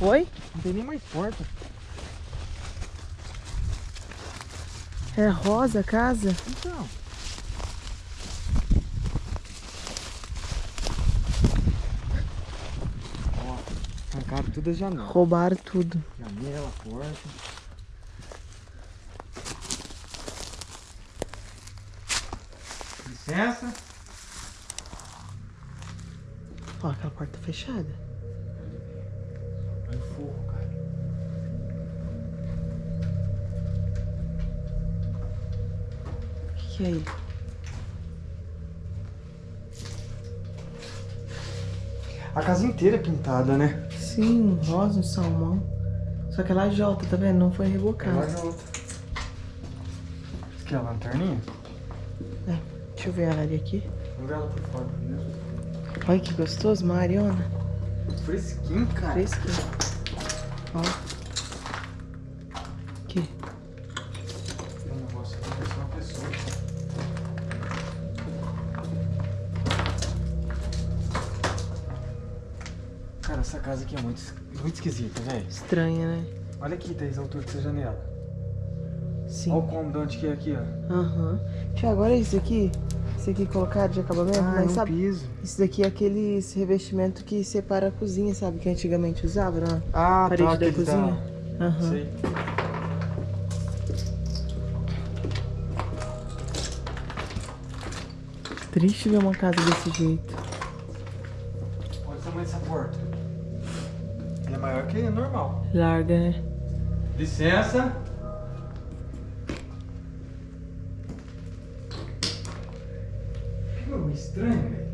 Oi? Não tem nem mais porta. É rosa a casa? Então. Ó, arrancaram todas as janelas. Roubaram tudo. Janela, porta. Licença. Ó, aquela porta fechada. É aí? A casa inteira é pintada, né? Sim, um rosa, um salmão. Só que ela jota, tá vendo? Não foi rebocada. Ela outra. Isso aqui é a lanterninha? É, deixa eu ver ela ali aqui. Vamos ver ela por fora. Olha que gostoso, Mariona. Fresquinho, cara. Fresquinho. Essa casa aqui é muito, muito esquisita, velho. Estranha, né? Olha aqui, Thaís, a altura dessa janela. Sim. Olha o cômodo onde que é aqui, ó. Aham. Tiago, olha isso aqui. Isso aqui colocado de acabamento, Ah, é mas um sabe? piso. Isso daqui é aquele revestimento que separa a cozinha, sabe? Que antigamente usava na Ah, parede tá, da cozinha. Aham. Sei. Triste ver uma casa desse jeito. Normal. Larga, né? Licença. Pegou estranho, velho.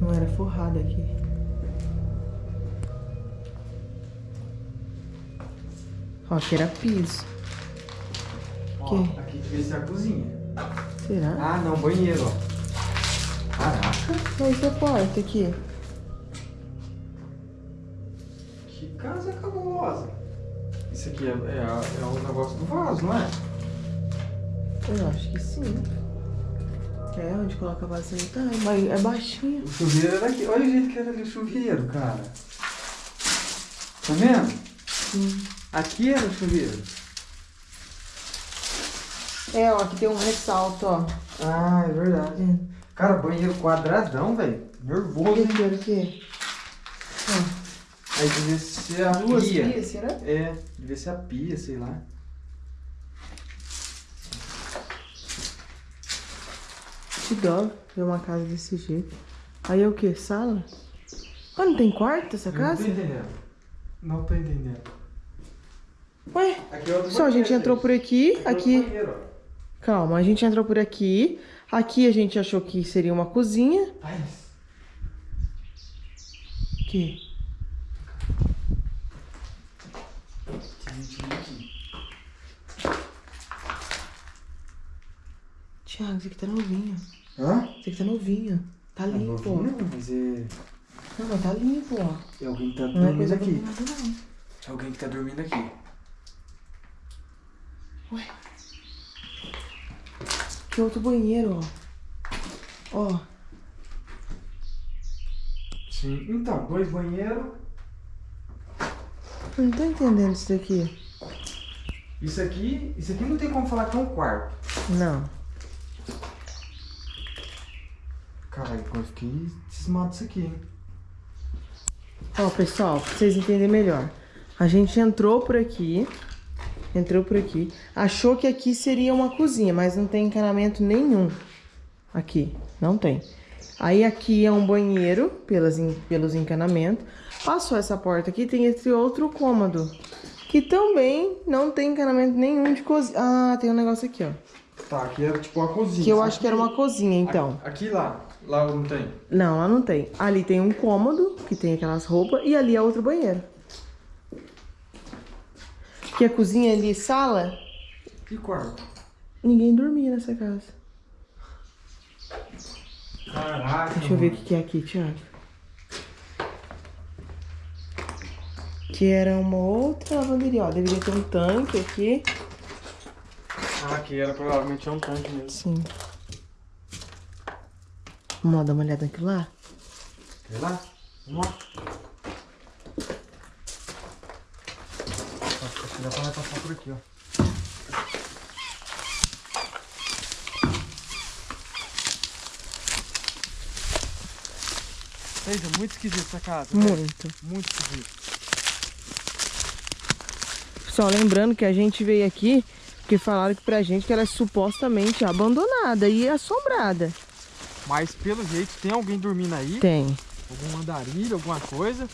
Não era forrada aqui. Ó, aqui era piso. Ó, Que? aqui devia ser a cozinha. Será? Ah, não, banheiro, ó. Caraca, Mas a porta aqui? Que casa cabulosa. Isso aqui é, é, a- é o negócio do vaso, não é? Eu acho que sim. É, onde coloca a vasilha tá, mas é baixinho. O chuveiro era aqui. Olha o jeito que era ali o chuveiro, cara. Tá vendo? Sim. Aqui era o chuveiro. É, ó, aqui tem um ressalto, ó. Ah, é verdade. Cara, banheiro quadradão, velho. Nervoso, Olha hein? aqui, olha aqui. Aí devia ser a Duas pia. pias, será? É, devia ser a pia, sei lá. Que dó ver uma casa desse jeito. Aí é o que? Sala? Ah, não tem quarto essa casa? Não tô entendendo. Não tô entendendo. Ué, Aqui é outro só a gente entrou por aqui, aqui. ó. Calma, a gente entrou por aqui. Aqui a gente achou que seria uma cozinha. Ai, Que? tinha gente aqui. Thiago, isso aqui tá novinho. Hã? Isso aqui tá novinho. Tá É limpo. novinho, Não, mas é... Não, mas tá limpo, ó. É alguém que tá Não é dormindo coisa aqui. combinada, não. É alguém que tá dormindo aqui. Ué. Que outro banheiro, ó. Ó. Sim. Então, dois banheiros. Eu não tô entendendo isso daqui. Isso aqui, isso aqui não tem como falar que é um quarto. Não. Caralho, eu fiquei cismado disso aqui, hein? Ó, pessoal, pra vocês entenderem melhor. A gente entrou por aqui. Entrou por aqui. Achou que aqui seria uma cozinha, mas não tem encanamento nenhum. Aqui, não tem. Aí aqui é um banheiro, pelas, pelos encanamentos. Passou essa porta aqui, tem esse outro cômodo. Que também não tem encanamento nenhum de cozinha. Ah, tem um negócio aqui, ó. Tá, aqui era tipo uma cozinha. Que eu acho que era uma cozinha, então. Aqui lá. Lá não tem. Não, lá não tem. Ali tem um cômodo, que tem aquelas roupas, e ali é outro banheiro. Que a cozinha ali, sala, E quarto? ninguém dormia nessa casa. Caraca. Deixa eu ver o que que é aqui, Thiago. Que era uma outra lavanderia, ó. Deveria ter um tanque aqui. Ah, aqui era provavelmente um tanque mesmo. Sim. Vamos lá dar uma olhada aqui lá? É lá? Vamos lá. Acho que dá pra passar por aqui, ó. Veja, muito esquisito essa casa. Muito. Né? Muito esquisito. Pessoal, lembrando que a gente veio aqui porque falaram que pra gente que ela é supostamente abandonada e assombrada. Mas pelo jeito tem alguém dormindo aí. Tem. Algum andarilho, alguma coisa.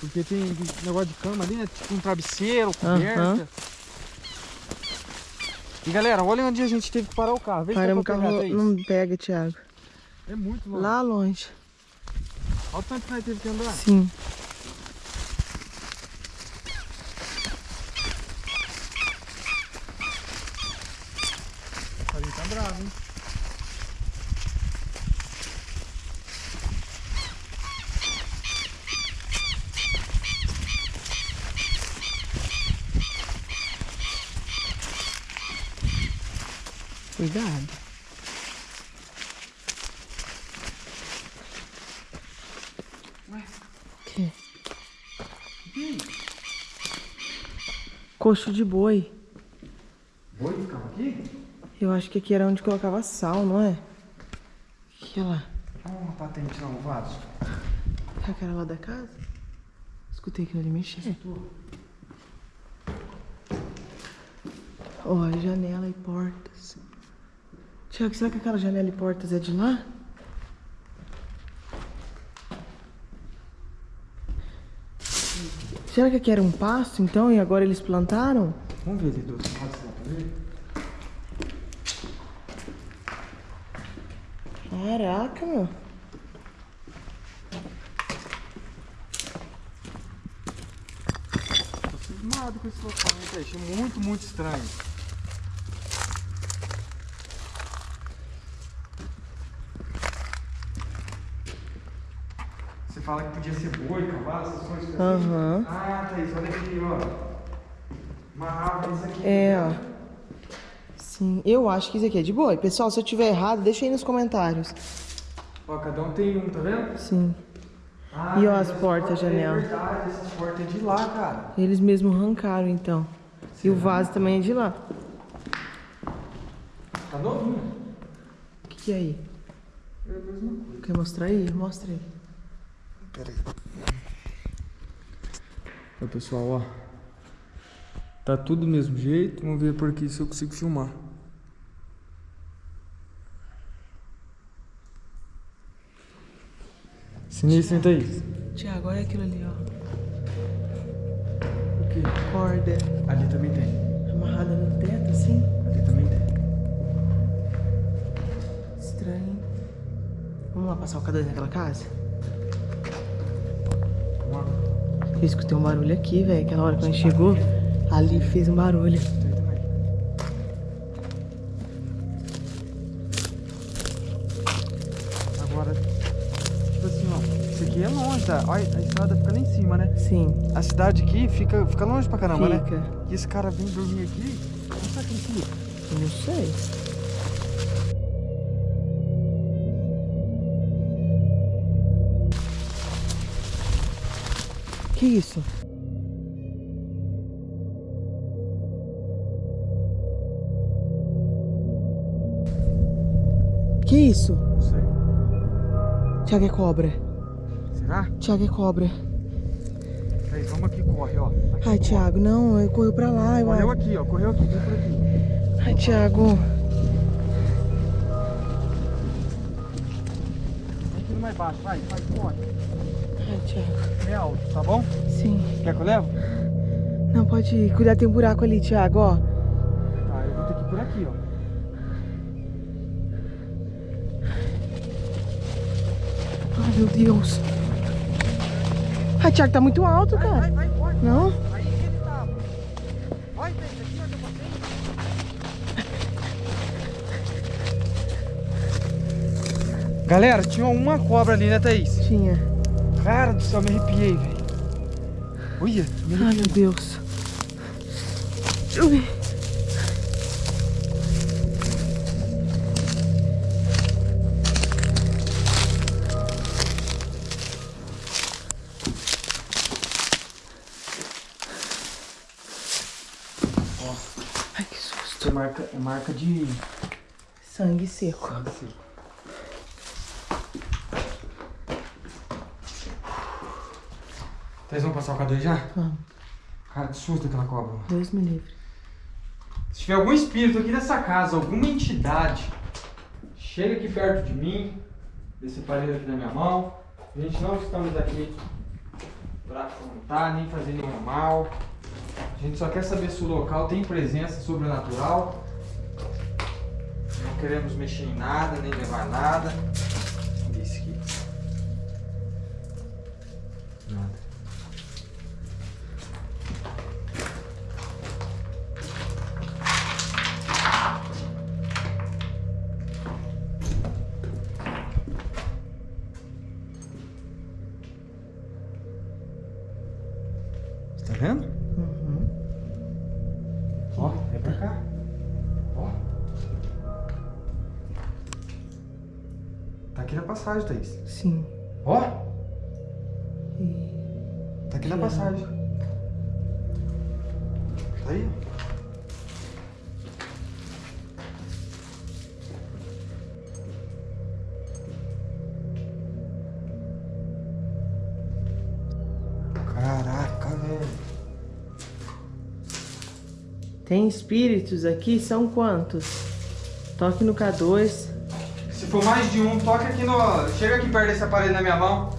Porque tem negócio de cama ali, né? Tipo um travesseiro, coberta. Aham. E galera, olha onde a gente teve que parar o carro. Vê Paramos o carro. Não pega, Thiago. É muito longe. Lá longe. Olha o tanto que nós teve que andar. Sim. Tá bravo, hein? Cuidado. Ué? Que? Coxo de boi. Boi ficava aqui? Eu acho que aqui era onde colocava sal, não é? Que lá? Olha uma patente lá, um vaso. É aquela lá da casa? Escutei aquilo ali mexer. Ó, janela e portas. Tiago, será que aquela janela e portas é de lá? Será que aqui era um pasto, então, e agora eles plantaram? Vamos ver se dá pra ver. Caraca, meu. Tô cismado com esse local, hein? Achei muito, muito estranho. Fala que podia ser boi, cavalo, essas coisas assim. Aham. Ah, Thaís, olha aqui, ó. Uma árvore, isso aqui. É, ó. Sim, eu acho que isso aqui é de boi. Pessoal, se eu tiver errado, deixa aí nos comentários. Ó, cada um tem um, tá vendo? Sim. Ah, E ó, as portas, janela. É verdade, essas portas é de lá, cara. Eles mesmos arrancaram, então. E o vaso também é de lá. Tá novinho. O que, que é aí? É a mesma coisa. Quer mostrar aí? Mostra aí. Pera aí. Pessoal, ó. Tá tudo do mesmo jeito. Vamos ver por aqui se eu consigo filmar. Sinistro, hein, Thaís? Tiago, olha aquilo ali, ó. O quê? Corda Ali também tem. amarrada no teto, assim. Ali também tem. Estranho. Vamos lá passar o cadeiro naquela casa? Eu escutei um barulho aqui, velho. Aquela hora que a gente chegou, ali fez um barulho. Agora, tipo assim, ó. Isso aqui é longe, tá? Olha, a estrada fica lá em cima, né? Sim, A cidade aqui fica, fica longe pra caramba, né? fica. E esse cara vem dormir aqui, onde ele fica? Não sei. Que isso? Que isso? Não sei. Tiago é cobra. Será? Tiago é cobra. Aí, vamos aqui, corre, ó. Aqui, Ai. Tiago, não, correu pra lá, eu Correu acho. aqui, ó. Correu aqui, vem por aqui. Ai, Tiago. Vem aqui no mais baixo, vai, vai, corre. Ai, Tiago. É alto, tá bom? Sim. Quer que eu levo? Não, pode ir. Cuidado, tem um buraco ali, Tiago, ó. Tá, eu vou ter que ir por aqui, ó. Ai, meu Deus. Ai, Tiago, tá muito alto, Vai, cara. vai, vai, corre. Não? Aí ele tava. Vai, vem, aqui onde eu passei. Galera, tinha uma cobra ali, né, Thaís? Tinha. Cara do céu, me arrepiei, velho. Olha, me Ai, arrepiei. meu Deus. Ui. marca, é marca de... Sangue seco. Sangue seco. Vocês vão passar o K2 já? Vamos. Cara, que susto aquela cobra. Deus me livre. Se tiver algum espírito aqui nessa casa, alguma entidade, chega aqui perto de mim, desse aparelho aqui na minha mão. A gente não estamos aqui para afrontar, nem fazer nenhum mal. A gente só quer saber se o local tem presença sobrenatural. Não queremos mexer em nada, nem levar nada. Vendo? Uhum. Ó, vem pra cá. Ó. Tá aqui na passagem, Thaís. Sim. Ó, E... tá aqui na passagem. Tá aí, ó. Tem espíritos aqui? São quantos? Toque no K2. Se for mais de um, toca aqui no. Chega aqui perto desse aparelho na minha mão.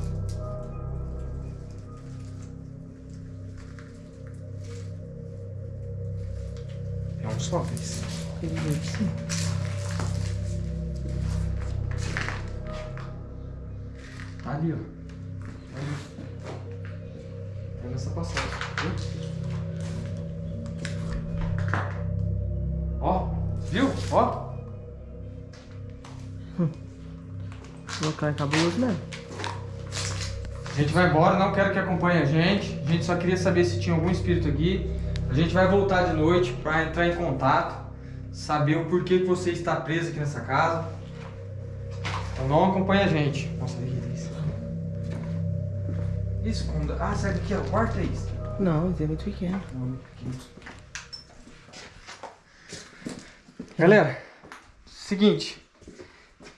É um só, Cris. Sim. Tá ali, ó. É nessa passagem, viu? Ó. O local é cabuloso mesmo. A gente vai embora, não quero que acompanhe a gente. A gente só queria saber se tinha algum espírito aqui. A gente vai voltar de noite para entrar em contato, saber o porquê que você está preso aqui nessa casa. Então não acompanha a gente. Nossa, olha aqui, isso. Isso, como... Ah, sai daqui, ó. Quarto é isso. Não, é muito pequeno. Galera, seguinte.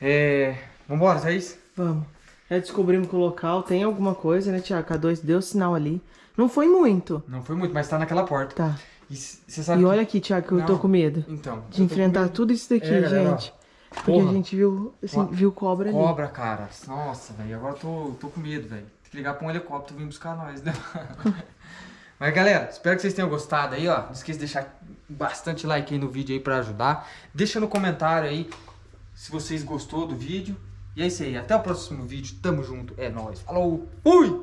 É. Vambora, Thaís? Vamos. Já descobrimos que o local tem alguma coisa, né, Tiago? K2 deu sinal ali. Não foi muito. Não foi muito, mas tá naquela porta. Tá. E. E olha aqui, Tiago, que eu tô Não. com medo. Então. De tô enfrentar tudo isso daqui, É, galera, ó. gente. Porque Porra. a gente viu, assim, Ó, viu cobra ali. Cobra, cara. Nossa, velho. Agora eu tô, tô com medo, velho. Tem que ligar pra um helicóptero vir buscar nós, né? Mas, galera, espero que vocês tenham gostado aí, ó. Não esqueça de deixar bastante like aí no vídeo aí pra ajudar. Deixa no comentário aí se vocês gostou do vídeo. E é isso aí. Até o próximo vídeo. Tamo junto. É nóis. Falou. Fui!